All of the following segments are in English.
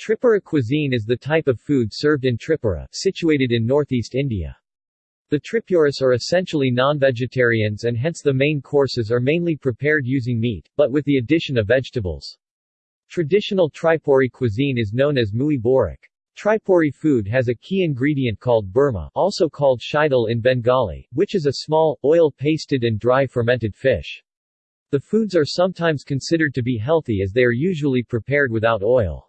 Tripura cuisine is the type of food served in Tripura, situated in northeast India. The Tripuris are essentially non-vegetarians and hence the main courses are mainly prepared using meat, but with the addition of vegetables. Traditional Tripuri cuisine is known as Mui Borak. Tripuri food has a key ingredient called burma also called shidal in Bengali, which is a small, oil-pasted and dry fermented fish. The foods are sometimes considered to be healthy as they are usually prepared without oil.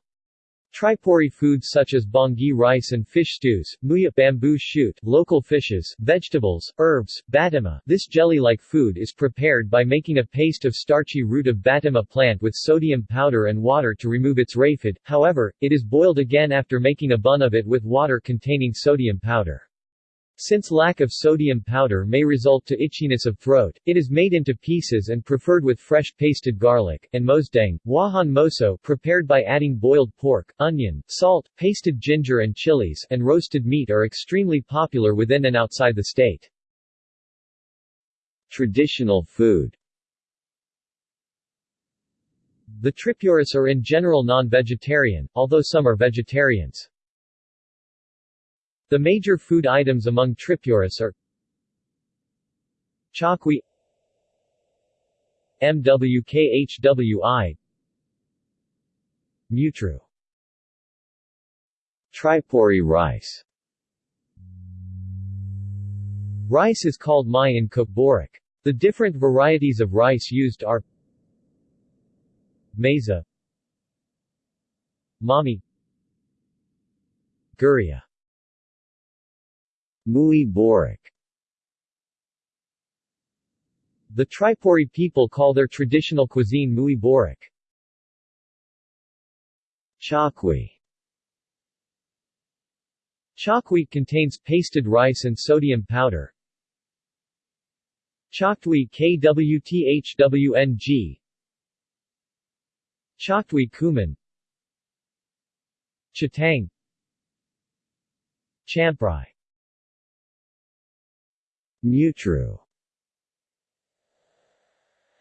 Tripuri foods such as bongi rice and fish stews, muya bamboo shoot, local fishes, vegetables, herbs, batima. This jelly-like food is prepared by making a paste of starchy root of batima plant with sodium powder and water to remove its raphid, however, it is boiled again after making a bun of it with water containing sodium powder. Since lack of sodium powder may result to itchiness of throat, it is made into pieces and preferred with fresh pasted garlic, and mosdang, wahan moso prepared by adding boiled pork, onion, salt, pasted ginger and chilies, and roasted meat are extremely popular within and outside the state. Traditional food The Tripuris are in general non-vegetarian, although some are vegetarians. The major food items among Tripuris are Chakwi MWKHWI Mutru Tripuri rice Rice is called mai in Borak. The different varieties of rice used are Maiza Mami Guria Mui Borak The Tripuri people call their traditional cuisine Mui Borak. Chakwi. Chakwi contains pasted rice and sodium powder. Chaktwi KWTHWNG Chaktwi Kuman. Chatang Champrai Mutru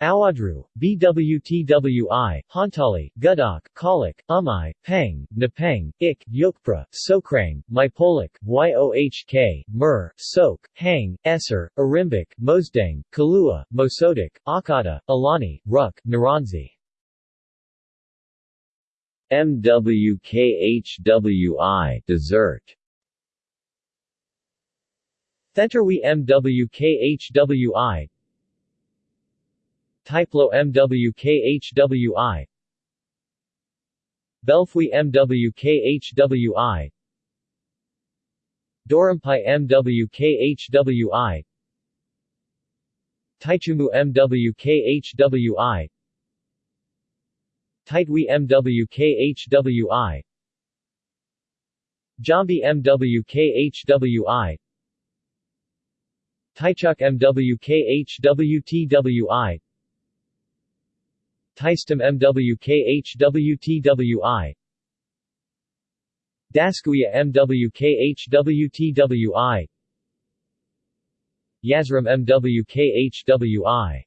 Awadru, BWTWI, Hantali, Gudak, Kalik, Umai, Peng, Napeng, Ik, Yokpra, Sokrang, Mypolik, Yohk, Mur, Sok, Hang, Esser, Arimbik, Mosdang, Kalua, Mosodik, Akata, Alani, Ruk, Naranzi. MWKHWI dessert Thenterwi MWKHWI Typlo MWKHWI Belfwi MWKHWI Dorampai MWKHWI Taichumu MWKHWI Taitwi MWKHWI Jambi MWKHWI Taichuk MWKHWTWI Taistum MWKHWTWI Daskuya MWKHWTWI Yazram MWKHWI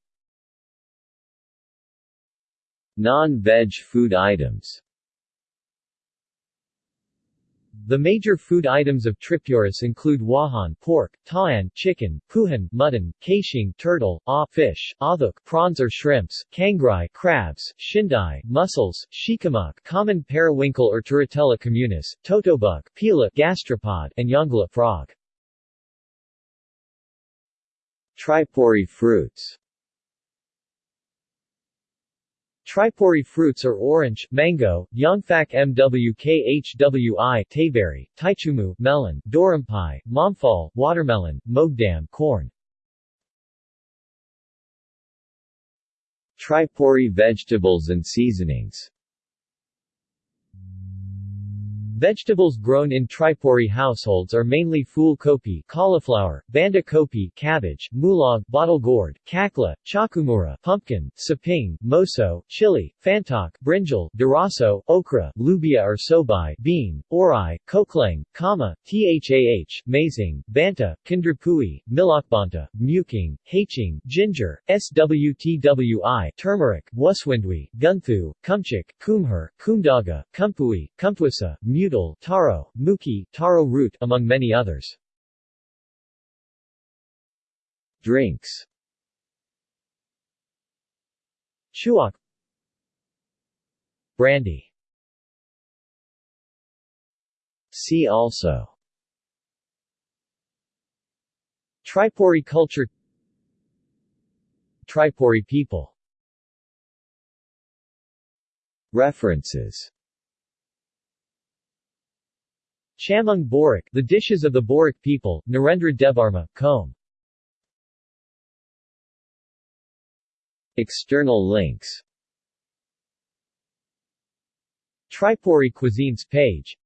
Non-veg food items The major food items of Tripuris include wahan pork, taan chicken, puhan mutton, kashing turtle, ah fish, aduk prawns or shrimps, kangrai crabs, shindai mussels, shikamuk common periwinkle or Turritella communis, totobuk pila gastropod, and yongala frog. Tripuri fruits Tripuri fruits are orange, mango, Yongfak mwkhwi tayberry, taichumu melon, dorampai, momfal watermelon, mogdam corn. Tripuri vegetables and seasonings Vegetables grown in Tripuri households are mainly fool kopi cauliflower, banda kopi cabbage, mulog bottle gourd, kakla, chakumura pumpkin, saping, moso, chili, fantok, brinjal, duraso, okra, lubia or sobai bean, orai, koklang, kama, thah, mazing, banta, kandrapui, milakbanta, muking, haching, ginger, swtwi, turmeric, waswindwi, gunthu, kumchik, kumher, kumdaga, kumpui, kumpwisa, mutal, taro, muki, taro root, among many others. Drinks. Chuak. Brandy. See also. Tripuri culture. Tripuri people. References Chamung Borak, The Dishes of the Borak People, Narendra Devarma, Com. External links Tripuri Cuisines page